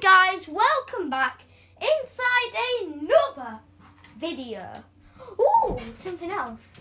guys, welcome back inside another video. Ooh, something else.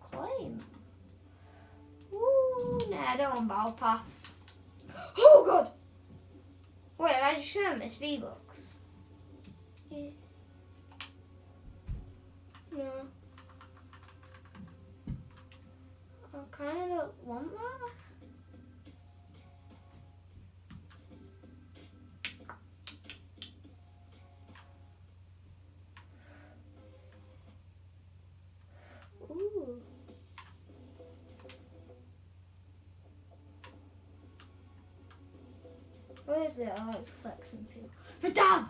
Claim. Ooh, nah, I don't want battle pass. Oh god! Wait, I just shown this V-Bucks? Yeah. No. I kinda don't want that. What is it? I like flexing too. The dab!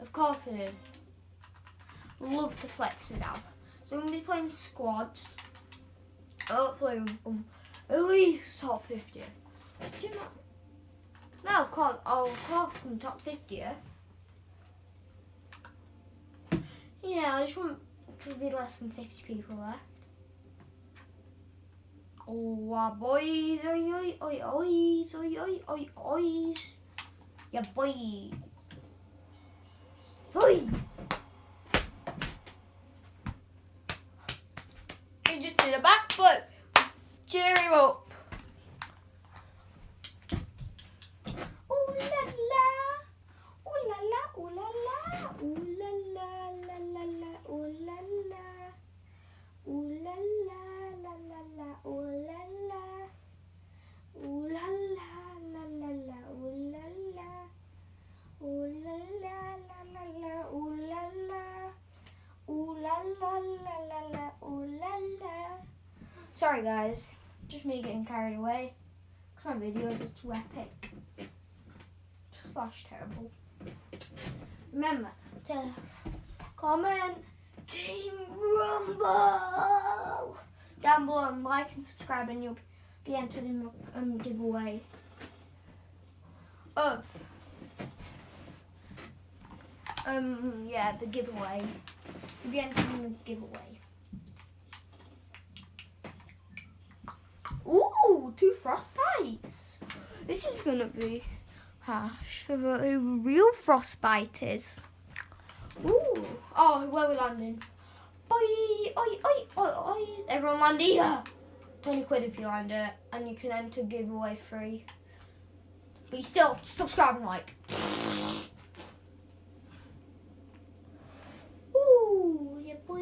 Of course it is. Love to flex dab. So I'm going to be playing squads. Hopefully um, at least top 50. Do you know? No, of course, oh, of course from top 50. Yeah? I just want to be less than 50 people left. Oh, boys, oi, oi, oi, ois, oi, oi, oi, ois. Yeah, boys. Oi. Sorry guys, just me getting carried away. Cause my videos are too epic slash terrible. Remember to comment Team Rumble down below and like and subscribe and you'll be entered in the um, giveaway of um yeah the giveaway. You'll be entered in the giveaway. Ooh, two frostbites. This is gonna be hash for who real frostbite is. Ooh. Oh, where are we landing? Oi, oi, oi, oi, oi. Everyone land here. 20 quid if you land it, and you can enter giveaway free. But you still subscribe and like. Ooh, yeah, boy.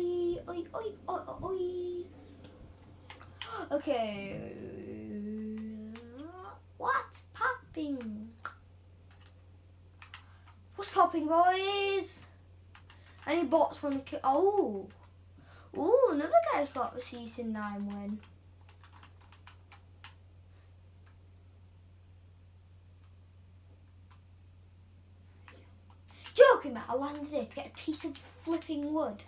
Oi, oi, oi, oi. Okay. What's popping? What's popping, boys? Any bots want to kill? Oh, ooh, another guy's got a season nine win. Joking, about I landed it to get a piece of flipping wood.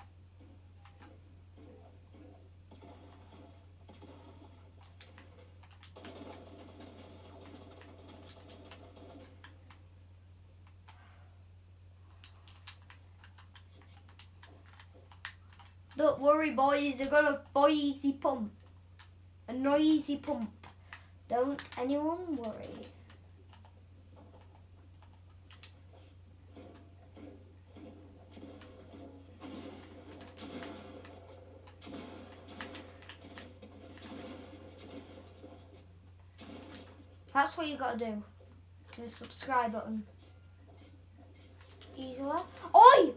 Don't worry, boys. I got a noisy pump. A noisy pump. Don't anyone worry. That's what you gotta do. To the subscribe button. Easily. Oi!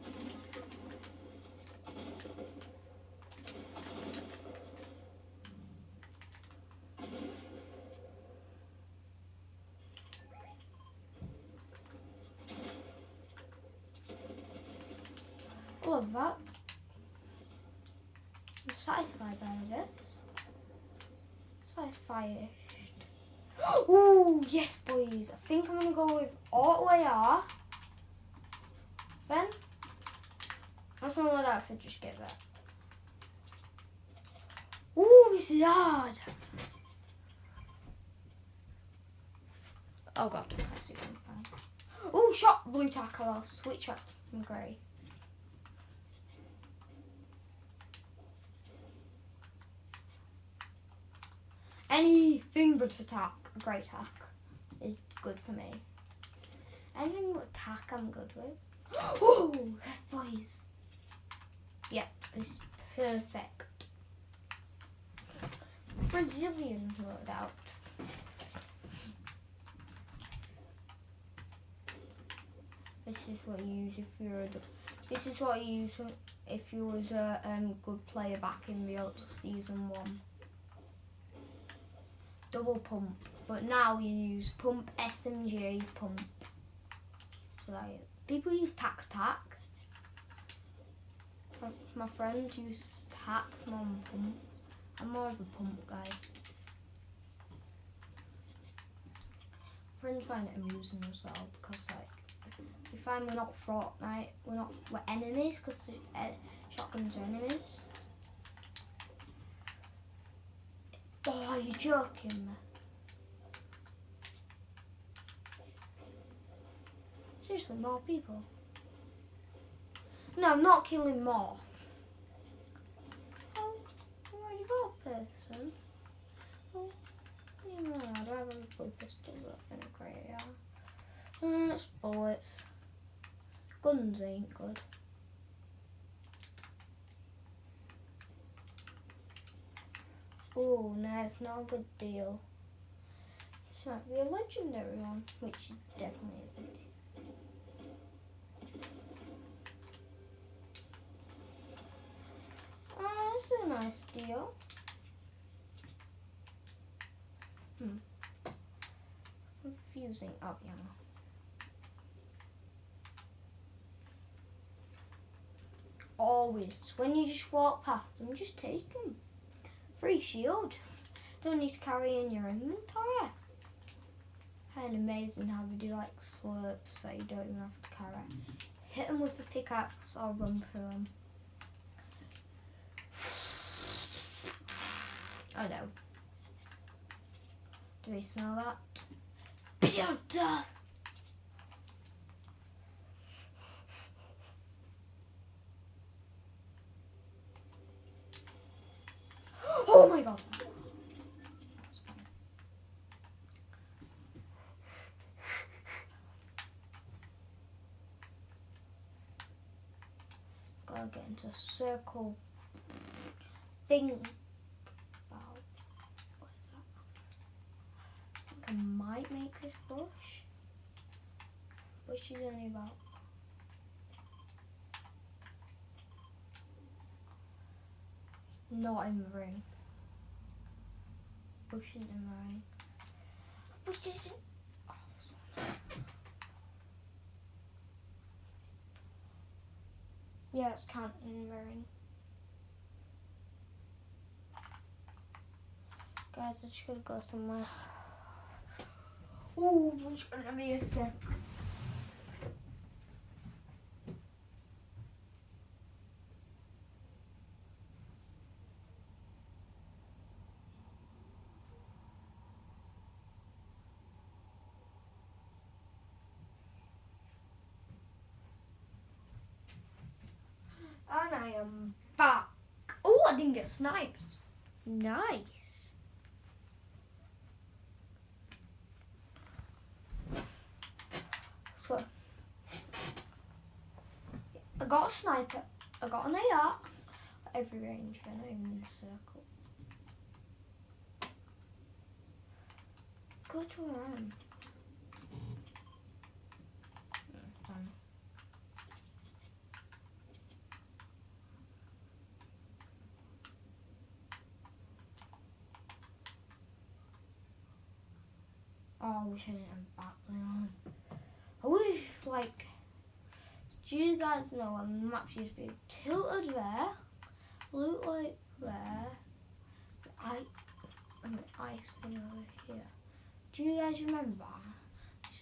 Love that. I'm satisfied by this. Satisfied. Ooh, yes, boys. I think I'm gonna go with AR. Ben, that's my little outfit. Just get that. Ooh, this is hard. Oh god, I see them. Ooh, shot blue tackle. I'll switch up from grey. Anything but attack, great attack is good for me. Anything with attack, I'm good with. Oh, boys. Yep, it's perfect. Brazilian loadout. This is what you use if you're a. This is what you use if you was a um, good player back in the old season one. Double pump, but now you use pump SMG pump. So like people use tac tac. My friends use tacs more than pump. I'm more of a pump guy. Friends find it amusing as well because like we find we're not Fortnite, we're not we're enemies because uh, shotguns are enemies. Oh, are you joking? me? Seriously, more people. No, I'm not killing more. Oh, I already got a person. Oh, you know, I don't have a blue pistol, but in a yeah. Uh, it's bullets. Guns ain't good. Oh, no, it's not a good deal. This might be a legendary one, which is definitely a good deal. Oh, that's a nice deal. Hmm. Confusing. Oh, yeah. Always. When you just walk past them, just take them. Shield. Don't need to carry in your inventory. And amazing how they do like slurps that you don't even have to carry. Hit them with the pickaxe or run through them. Oh no. Do we smell that? Pure death! Oh my god! Gotta get into a circle thing. About what is that? I think I might make this bush. Bush is only about not in the ring. Bush isn't in the ring. Bush isn't. Yeah, it's counting in the. Guys, I should go somewhere. Oh, it's gonna be I am back. Oh, I didn't get sniped. Nice. So, I got a sniper. I got an AR. Every range, I even in a circle. Go to I wish I didn't have battling on. I wish, like, do you guys know when the map used to be tilted there, look like there, I, and the ice thing over here. Do you guys remember?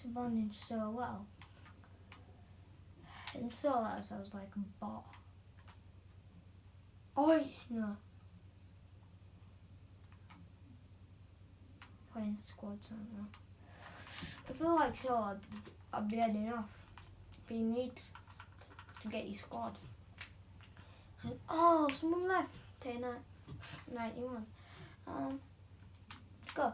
Responding so well. In solos, I was like bot. Oh, no. Playing squads on now. I feel like so I'd, I'd be heading off. But you need to get your squad. And, oh, someone left. Day night, 91. Um, go.